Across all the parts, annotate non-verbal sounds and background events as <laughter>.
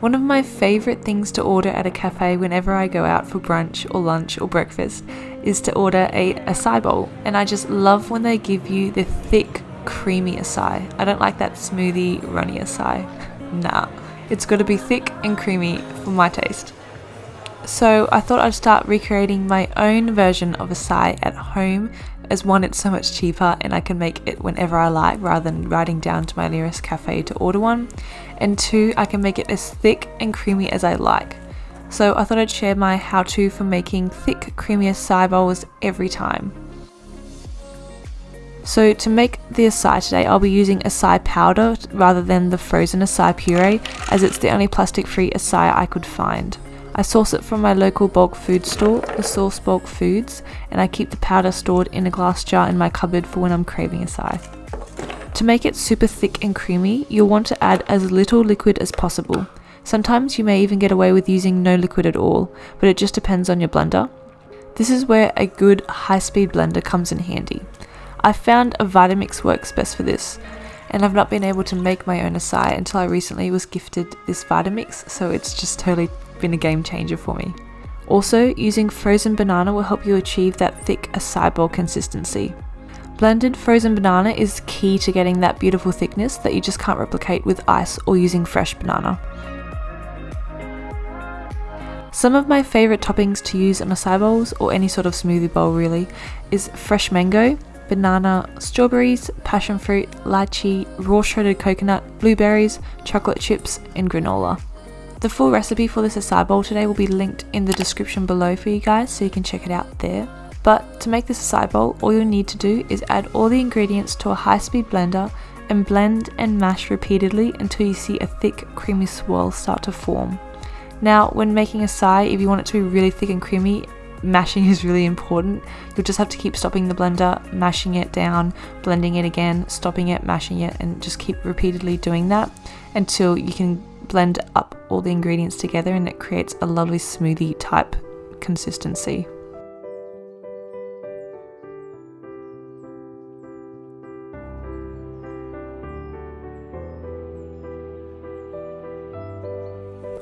One of my favourite things to order at a cafe whenever I go out for brunch or lunch or breakfast is to order a acai bowl and I just love when they give you the thick creamy acai. I don't like that smoothie runny acai. <laughs> Nah, it's got to be thick and creamy for my taste. So I thought I'd start recreating my own version of acai at home as one it's so much cheaper and I can make it whenever I like rather than riding down to my nearest cafe to order one and two I can make it as thick and creamy as I like. So I thought I'd share my how-to for making thick creamy acai bowls every time. So to make the acai today I'll be using acai powder rather than the frozen acai puree as it's the only plastic free acai I could find. I source it from my local bulk food store, the Source Bulk Foods, and I keep the powder stored in a glass jar in my cupboard for when I'm craving a acai. To make it super thick and creamy, you'll want to add as little liquid as possible. Sometimes you may even get away with using no liquid at all, but it just depends on your blender. This is where a good high-speed blender comes in handy. I found a Vitamix works best for this, and I've not been able to make my own acai until I recently was gifted this Vitamix, so it's just totally been a game changer for me. Also, using frozen banana will help you achieve that thick acai bowl consistency. Blended frozen banana is key to getting that beautiful thickness that you just can't replicate with ice or using fresh banana. Some of my favourite toppings to use on acai bowls, or any sort of smoothie bowl really, is fresh mango, banana, strawberries, passion fruit, lychee, raw shredded coconut, blueberries, chocolate chips, and granola. The full recipe for this acai bowl today will be linked in the description below for you guys so you can check it out there. But to make this acai bowl, all you'll need to do is add all the ingredients to a high speed blender and blend and mash repeatedly until you see a thick creamy swirl start to form. Now when making acai, if you want it to be really thick and creamy, mashing is really important. You'll just have to keep stopping the blender, mashing it down, blending it again, stopping it, mashing it, and just keep repeatedly doing that until you can blend up all the ingredients together and it creates a lovely smoothie type consistency.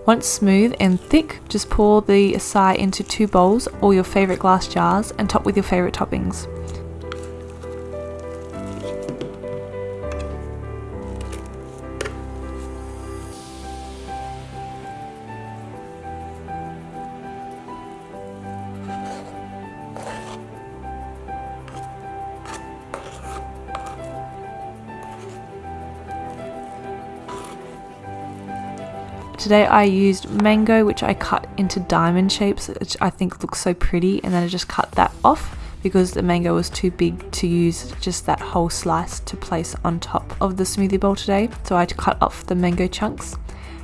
Once smooth and thick, just pour the acai into two bowls or your favourite glass jars and top with your favourite toppings. Today I used mango which I cut into diamond shapes which I think looks so pretty and then I just cut that off because the mango was too big to use just that whole slice to place on top of the smoothie bowl today so I cut off the mango chunks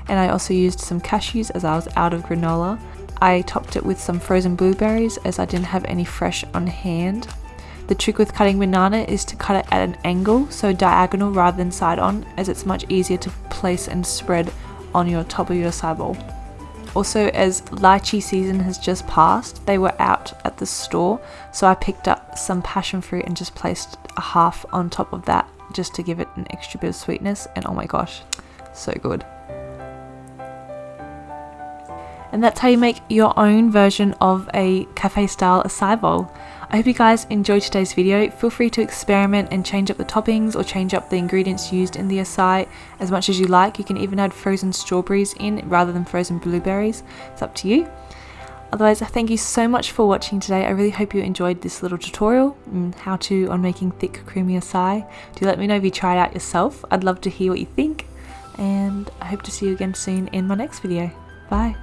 and I also used some cashews as I was out of granola. I topped it with some frozen blueberries as I didn't have any fresh on hand. The trick with cutting banana is to cut it at an angle, so diagonal rather than side on, as it's much easier to place and spread on your top of your bowl. Also, as lychee season has just passed, they were out at the store, so I picked up some passion fruit and just placed a half on top of that just to give it an extra bit of sweetness. And oh my gosh, so good. And that's how you make your own version of a cafe style acai bowl. I hope you guys enjoyed today's video. Feel free to experiment and change up the toppings or change up the ingredients used in the acai as much as you like. You can even add frozen strawberries in rather than frozen blueberries. It's up to you. Otherwise, I thank you so much for watching today. I really hope you enjoyed this little tutorial how to on making thick creamy acai. Do let me know if you try it out yourself. I'd love to hear what you think and I hope to see you again soon in my next video. Bye.